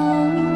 Oh.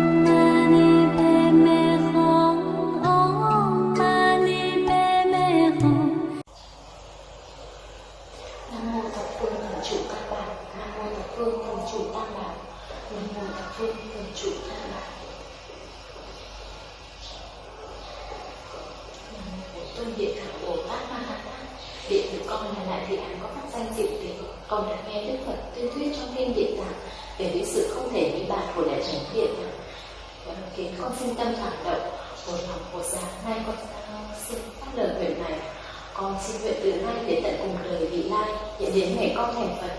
Con xin nguyện từ nay đến tận cùng đời vị lai, hiện đến ngày con thành phật.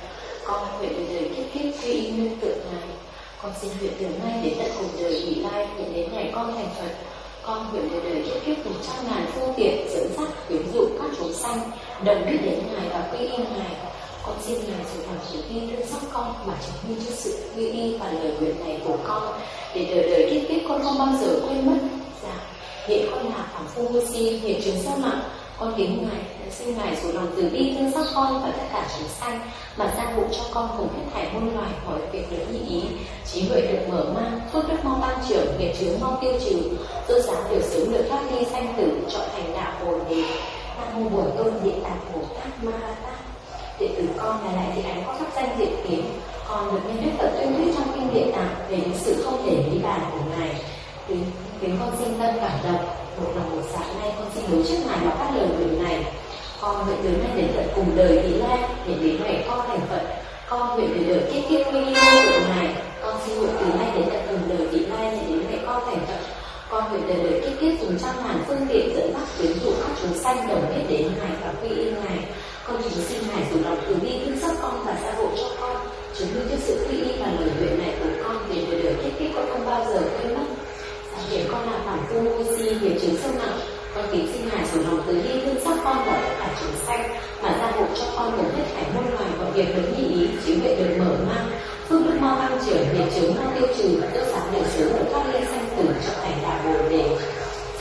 Con nguyện từ đời kiếp kiếp quy y nương tượng ngài con xin nguyện từ nay đến tận cùng đời vị lai, hiện đến ngày con thành phật. Con nguyện từ đời kiếp kiếp cùng trăm ngàn phương tiện dẫn dắt, quyến dụ các chúng sanh, đồng biết đến ngài và quy y ngài. Con xin ngài dù thẳng chỉ vi thương xót con mà chứng minh cho sự quy y và lời nguyện này của con, để đời đời kiếp kiếp con không bao giờ quên mất. Dạ hiện con là phạm phu vô si, hiện trường sa mạng con kính ngài, xin ngài dù lòng từ bi thương xót con và tất cả chúng sanh, mà gia hộ cho con cùng hết thảy muôn loài mọi việc được như ý. Trí huệ được mở mang, phước đức mau tăng trưởng, nghiệp chướng mau tiêu trừ, tôn giáo đều sớm được thoát ly sanh tử, chọn thành đạo bồ đề nam mô bổn tôn địa tạng bồ tát ma ha tát. Đệ tử con là lại thị ánh có pháp danh diện kiến con được nghe đức phật tuyên thuyết trong kinh địa tạng về những sự không thể lý bàn của ngài. Kính khiến con sinh tâm cảm động một lòng một dạ nay con xin đối trước ngài mà phát lời nguyện này. Con nguyện từ nay đến tận cùng đời vị lai, để đến ngày con thành phật. Con nguyện từ đời kiếp kiếp quy y của ngài. Con xin nguyện từ nay đến tận cùng đời vị lai, để đến ngày con thành phật. Con nguyện từ đời kiếp kiếp dùng trăm ngàn phương tiện dẫn dắt tuyến dụ các chúng sanh đồng biết đến ngài và quy y ngài. Con chỉ xin ngài dù lòng từ bi thương xót con và gia hộ cho con. Chứng minh cho sự quy y và lời nguyện này của con về đời đời kiếp kiếp con không bao giờ quên mất để con là phản phu vô si nghiệp chứng sâu nặng con kính xin ngài dùng lòng từ đi thương sắc con và tất cả chúng sanh, mà ra hộ cho con cùng hết thảy môn loài mọi việc được như ý trí huệ được mở mang. Phương đức mau tăng trưởng để chứng mau tiêu trừ và tiêu sáng đời sớm được thoát ly sanh tử trở thành đạo bồ đề.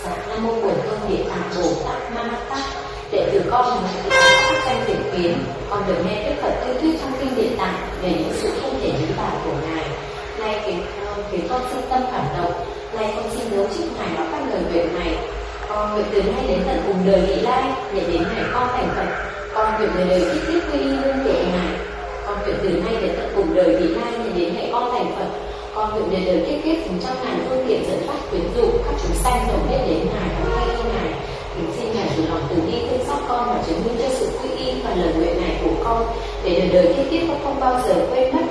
Dạ nam mô bổn tôn địa tạng bồ tát ma tát. Đệ tử con là một cái danh tiểu kiến. Con được nghe đức phật tuyên thuyết trong kinh địa tạng về những sự không thể lý giải của ngài nay khiến khiến con sinh tâm cảm động nay con xin đấu trước ngài và các lời nguyện này. Con nguyện từ nay đến tận cùng đời vị lai, để đến ngày con thành phật. Con nguyện đời đời tiếp tiếp quy y lương tựa ngài con nguyện từ nay đến tận cùng đời vị lai, để đến ngày con thành phật. Con nguyện đời đời tiếp tiếp cùng trăm ngàn phương tiện dẫn phát quyến dụ các chúng sanh đồng biết đến ngài và quy y ngài. Kính xin ngài chủ lòng từ bi thương xót con và chứng minh cho sự quy y và lời nguyện này của con, để đời đời tiếp tiếp con không bao giờ quên mất.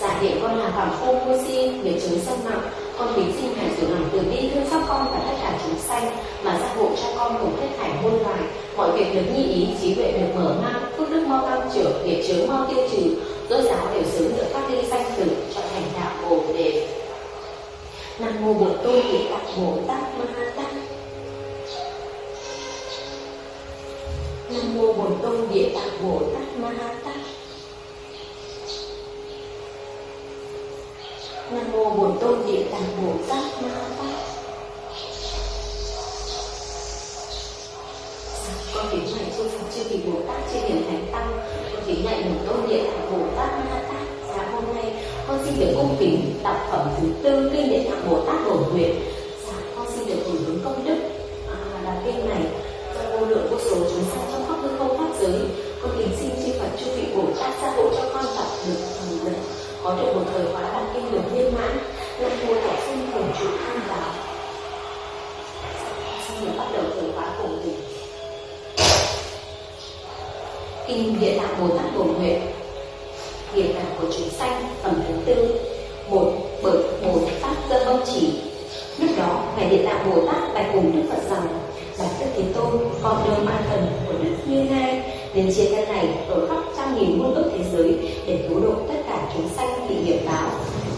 Giả hiện con là phạm phu vô si để chứng sanh nặng con kính xin ngài rồi lòng từ bi, thương xót con và tất cả chúng sanh mà gia hộ cho con cùng hết thảy muôn loài. Mọi việc được như ý, trí huệ được mở mang, phước đức mau tăng trưởng, nghiệp chướng mau tiêu trừ. Dỗ giáo đều sớm được phát ly sanh tử cho thành đạo bồ đề. Nam mô bổn tôn địa tạng bồ tát ma ha tát. Nam mô bổn tôn địa tạng bồ tát ma ha tát. Nam mô bổn tôn địa tạng bồ tát ma tát con kính này chư phật chư vị bồ tát chư hiền thánh tăng. Con kính này bổn tôn địa tạng bồ tát ma tát sáng hôm nay con xin được cung kính đọc phẩm thứ tư kinh địa tạng bồ tát bổ nguyện. Sáng con xin được hưởng hướng công đức à, là kinh này cho vô lượng vô số chúng sanh có được một thời khóa đọc kinh được viên mãn. Làm vua học sinh cùng chủ tham vào xin được bắt đầu thời khóa cùng mình kinh địa tạng bồ tát bổn nguyện địa tạng của chúng sanh, phẩm thứ tư, một, bởi bồ tát cơ bông chỉ. Lúc đó, ngài địa tạng bồ tát bạch cùng đức phật rằng bạch đức thế tôn con đưa ma thần của đức như lai đến chiến tranh này ở khắp trăm nghìn muôn ước thế giới để cứu độ tất cả chúng sanh bị nghiệp báo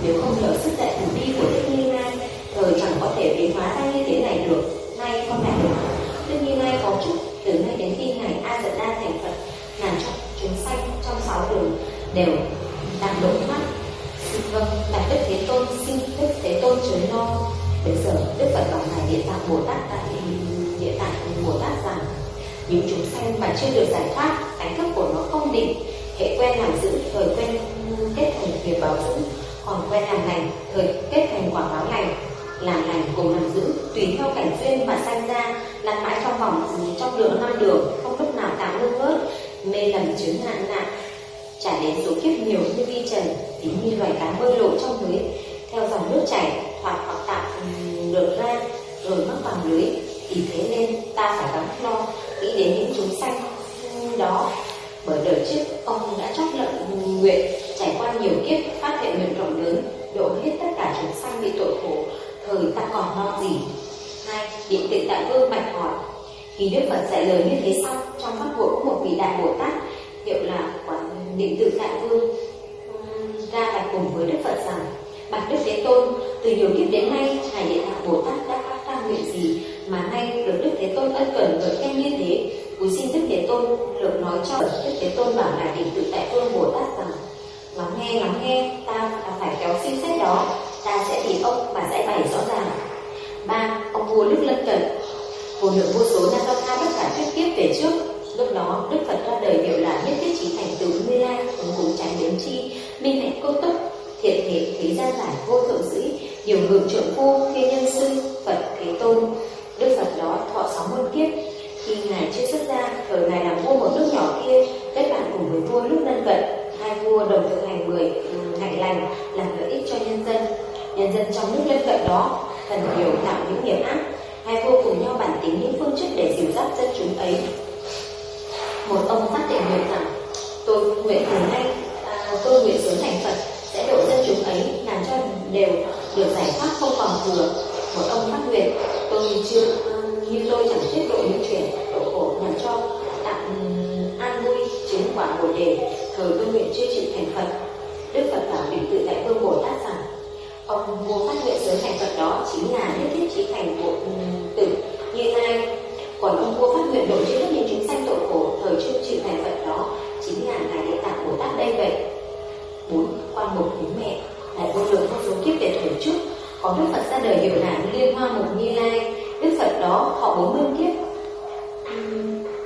nếu không nhờ sức đại từ bi của đức như lai thời chẳng có thể biến hóa ra như thế này được nay con lại được đức như lai có chúc từ nay đến khi ngài a dật đa thành phật ngàn trong chúng sanh trong sáu đường đều đạt độ thoát vâng bạch đức thế tôn, xin đức thế tôn chớ lo. Bây giờ, đức phật bảo ngài địa tạng bồ tát tại địa tạng bồ tát rằng, những chúng sanh mà chưa được giải thoát, ánh thức của nó không định, hệ quen làm giữ, thời quen kết thành nghiệp báo giữ, còn quen làm lành, thời kết thành quả báo lành, làm lành cùng làm giữ, tùy theo cảnh duyên mà sanh ra lăn mãi trong vòng, trong đường năm đường, không lúc nào tạm ngưng ngớt mê lầm chướng nạn nạn trả đến số kiếp nhiều như vi trần, tính như loài cá bơi lội trong lưới theo dòng nước chảy, thoạt hoặc tạm được ra rồi mắc vào lưới. Vì thế nên ta phải gắng lo, nghĩ đến những chúng sanh đó. Bởi đời trước, ông đã chót lợn, nguyện trải qua nhiều kiếp, phát hiện nguyện rộng lớn, độ hết tất cả chúng sanh bị tội khổ. Thời ta còn lo gì? Hai định tịnh đại vương bạch hỏi. Khi đức phật dạy lời như thế xong, trong pháp hội có một vị đại bồ tát, hiệu là quán định tự đại vương ra bạch cùng với đức phật rằng, bạch đức thế tôn, từ nhiều kiếp đến nay, ngài địa tạng bồ tát đã phát ra nguyện gì mà nay được đức thế tôn ân cần gợi khen như thế? Cúi xin đức thế tôn được nói cho đức thế tôn bảo ngài định tự đại vương bồ tát rằng, lắng nghe lắng nghe, ta phải kéo suy xét đó, ta sẽ tìm ông và giải bày rõ ràng. Ba, ông vua đức lân cận vô lượng vô số Nakatha tất cả thuyết kiếp về trước lúc đó, đức phật ra đời hiệu là nhất thiết trí thành tựu như lai ứng cùng tránh đến chi. Minh hạnh cô túc thiện thể thế gian giải vô thượng sĩ nhiều ngự trượng phu thiên nhân sư, phật, thế tôn. Đức phật đó thọ sáu muôn kiếp. Khi ngài chưa xuất gia thời ngài làm vua một nước nhỏ kia, kết bạn cùng với vua lúc lân cận. Hai vua đồng thực hành mười, hạnh lành, làm lợi ích cho nhân dân. Nhân dân trong nước lân cận đó cần nhiều tạo những nghiệp ác. Hai vua cùng nhau bản tính những phương chức để dìu dắt dân chúng ấy một ông phát định nguyện rằng tôi nguyện từ nay à, tôi nguyện sớm thành phật sẽ độ dân chúng ấy làm cho đều được giải thoát không còn thừa. Một ông phát nguyện tôi chưa như tôi chẳng thuyết độ những chuyện độ khổ làm cho tạm an vui chứng quả bồ đề thời tôi nguyện chưa chịu thành phật. Đức phật bảo định tự tại vương bồ tát rằng ông vua phát nguyện sớm thành phật đó chính là nhất thiết trí thành bộ tử như lai còn ông vua phát nguyện độ chữa những có đức phật ra đời hiệu là liên hoa mục như lai. Đức phật đó họ bốn mươi kiếp.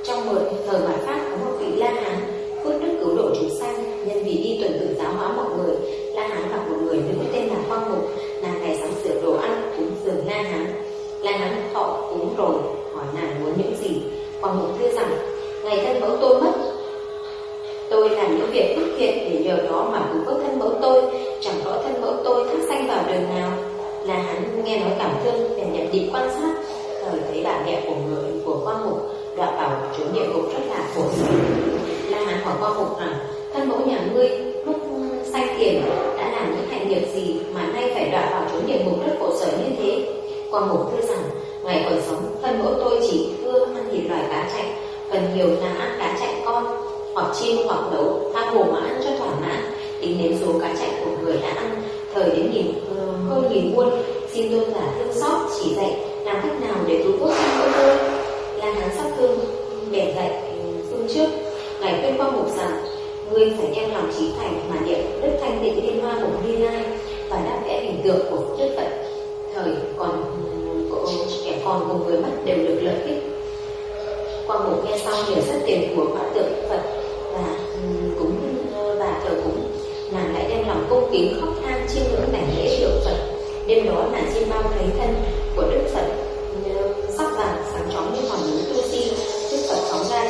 Trong một thời mạt pháp có một vị la hán phước đức cứu độ chúng sanh, nhân vì đi tuần tự giáo hóa mọi người. La hán gặp một người nữ tên là quang mục, nàng ngày sáng sửa đồ ăn, cúng dường la hán. La hán họ cúng rồi, hỏi nàng muốn những gì. Quang mục thưa rằng, ngày thân mẫu tôi mất. Tôi làm những việc phước thiện để nhờ đó mà cứu vớt thân mẫu tôi. Chẳng rõ thân mẫu tôi thác sanh vào đường nào là hắn nghe nói cảm thương, bèn nhận định quan sát. Thời thấy bà mẹ của người, của quan mục đọa vào chỗ địa ngục rất là khổ sở la hán hỏi quan mục rằng, thân mẫu nhà ngươi, lúc sai tiền, đã làm những hạnh nghiệp gì mà nay phải đọa vào chỗ địa ngục rất khổ sở như thế? Quan mục thưa rằng, ngày còn sống, thân mẫu tôi chỉ ưa ăn thịt loài cá chạch, phần nhiều là ăn cá chạch con, hoặc chim hoặc nấu, tha hồ mà ăn cho thỏa mãn. Tính đến số cá chạch của người đã ăn thời đến nghìn ờ, hơn nghìn muôn xin tôn giả thương xót, chỉ dạy làm cách nào để cứu quốc thân mẫu tôi. Là hắn sắc thương để dạy ừ, phương trước ngài khuyên qua mục rằng, ngươi phải đem lòng trí thành mà niệm đức thanh tịnh liên hoa của như lai và đáp vẽ hình tượng của đức phật. Thời còn ừ, kẻ còn cùng người mất đều được lợi ích. Qua mục nghe xong nhờ rất tiền của quả tượng phật và ừ, cúng và ờ, thờ cúng, nàng lại đem lòng cung kính khóc chiêm ngưỡng cảnh lễ tượng phật. Đêm đó nàng chiêm bao thấy thân của đức phật sắc vàng sáng chói như hòn núi tu si đức phật phóng ra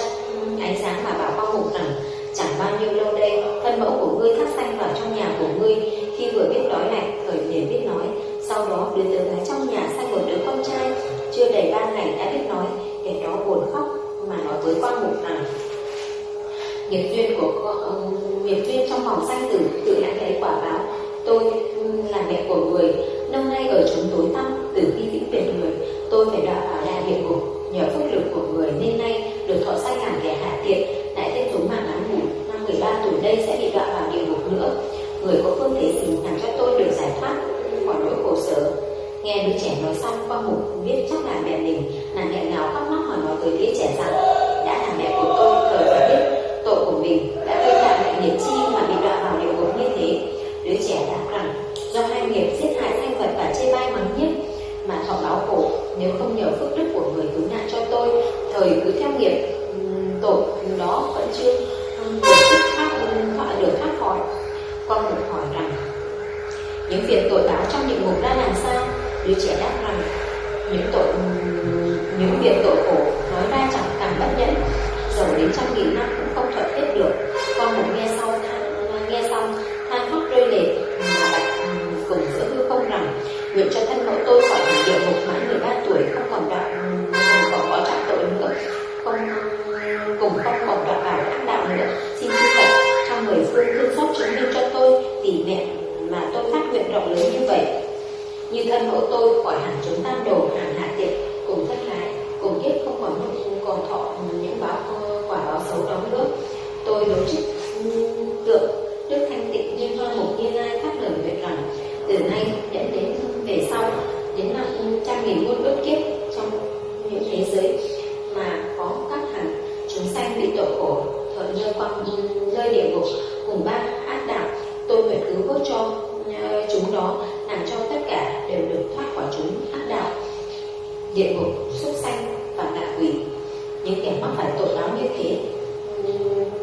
ánh sáng mà bảo bao mục rằng chẳng bao nhiêu lâu đây thân mẫu của ngươi thắt xanh vào trong nhà của ngươi. Khi vừa biết đói lạnh thời liền biết nói. Sau đó đứa tớ gái trong nhà sanh một đứa con trai. Chưa đầy ba ngày đã biết nói kẻ đó buồn khóc mà nói với quan mục rằng nghiệp duyên của con, nghiệp duyên trong vòng sanh tử người có phương thế gì làm cho tôi được giải thoát, khỏi nỗi khổ sở. Nghe đứa trẻ nói xong qua mục biết chắc là mẹ mình nàng nghẹn ngào khóc lóc hỏi nói với đứa trẻ rằng, đã là mẹ của tôi, thời phải biết tội của mình đã gây ra mẹ nghiệp chi mà bị đọa vào địa ngục như thế. Đứa trẻ đáp rằng, do hai nghiệp giết hại thanh vật và chê bai mắng nhiếc mà thọ báo khổ, nếu không nhờ phước đức của người cứu nạn cho tôi, thời cứ theo nghiệp tội đó vẫn chưa những việc tội báo trong địa ngục ra làm sao? Đứa trẻ đáp rằng, những tội những việc tội khổ tôi đối trích tượng Đức Thanh Tịnh Như Hoa Mục Như Lai phát lời nguyện rằng. Từ nay đến đến về sau, đến năm trăm nghìn muôn ước kiếp trong những thế giới mà có các hàng chúng sanh bị tội khổ thuận nơi quăng rơi địa ngục cùng ba ác đạo, tôi nguyện cứu vớt cho ờ, chúng đó, làm cho tất cả đều được thoát khỏi chúng ác đạo, địa ngục, súc sanh và ngạ quỷ. Những kẻ mắc phải tội đó như thế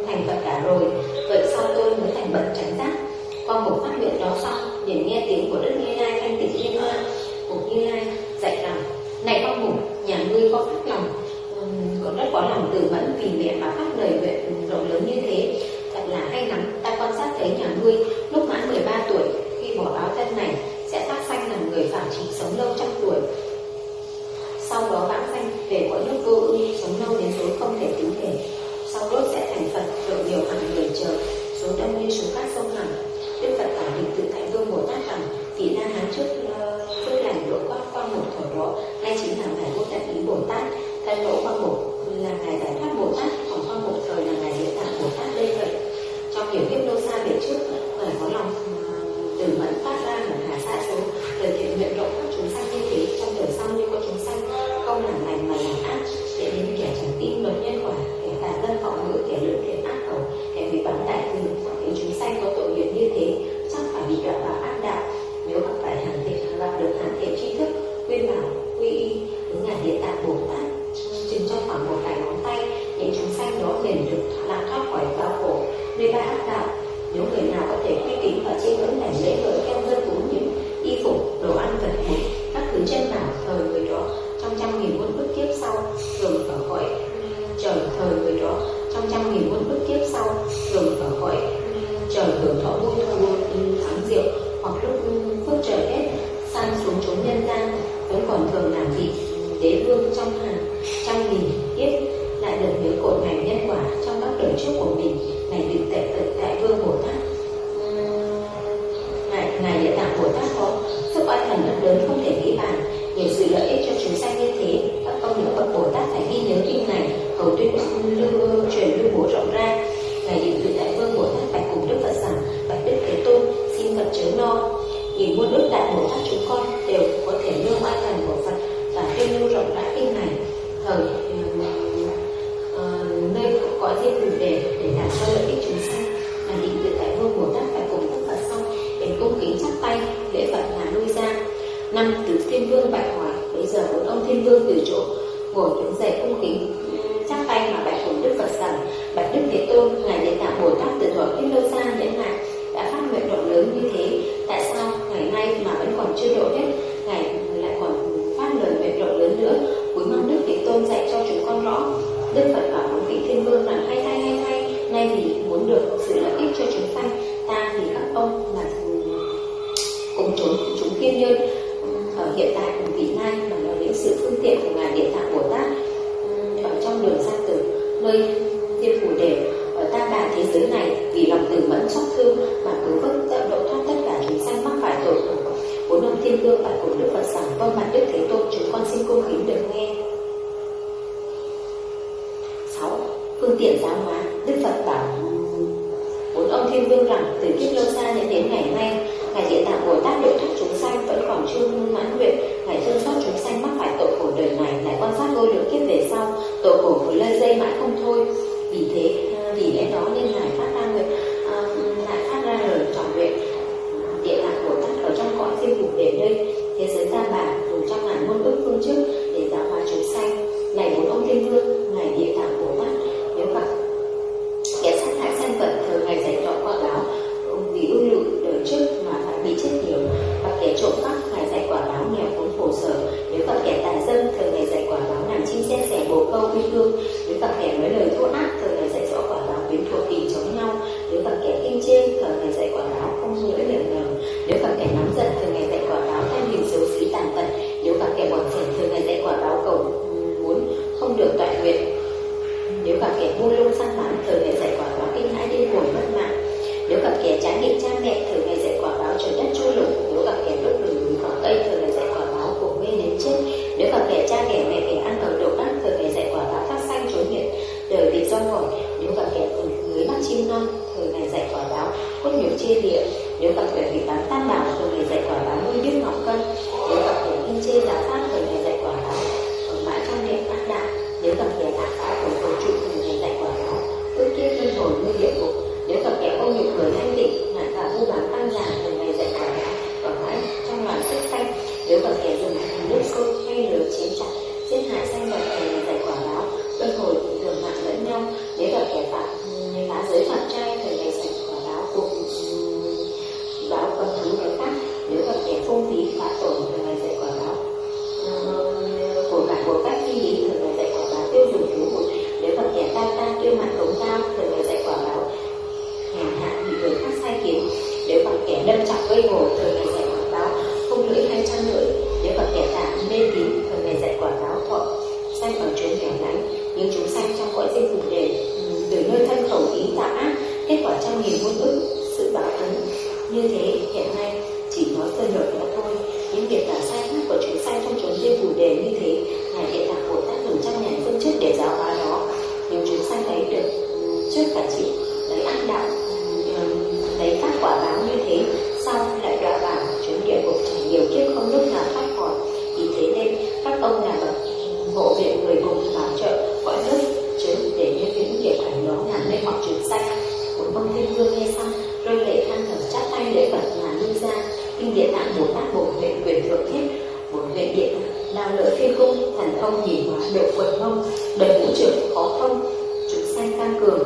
thành Phật cả rồi. Vậy sau tôi mới thành bận tránh giác. Qua một phát nguyện đó xong liền nghe tiếng của Đức Như Lai thanh tịnh liên hoa Bục Như Lai dạy rằng Này con mục, nhà ngươi có phát lòng. Còn rất có lòng từ mẫn vì mẹ mà phát lời nguyện rộng lớn như thế. Thật là hay lắm, ta quan sát thấy nhà ngươi lúc mãn 13 tuổi Khi bỏ áo thân này sẽ phát sanh làm người phạm trì sống. độ phân. Lê Ba hát đạo, những người nào có thể quy tín và trên hướng này lễ hội theo dân cúng những y phục, đồ ăn là dẫn đến không thể Lương bạch của Đức Phật rằng Vâng mặt Đức Thế Tôn chúng con xin cung kính được nghe. 6. Phương tiện giáo hóa. Đức Phật bảo Bốn ông Thiên Vương rằng từ kiếp lâu xa đến đến ngày nay Ngài Địa Tạng Bồ Tát độ thoát chúng sanh vẫn còn chưa mãn nguyện. Ngài thương xót chúng sanh mắc phải tội khổ đời này Lại quan sát vô lượng kiếp về sau. Tội khổ cứ lây dây mãi không thôi. Vì thế, vì lẽ đó nên luôn săn bắn thường ngày dạy quả báo kinh hãi điên cuồng mất mạng. Nếu gặp kẻ trái nghịch cha mẹ thường ngày dạy quả báo trời đất chui lủng địa tạng bồ tát bổn nguyện quyền thượng thiết, bổn nguyện địa tạng lao lỡ phi khung, thần thông nhìn hóa độ quần mông, đời ngũ trưởng khó thông, chúng sanh tăng cường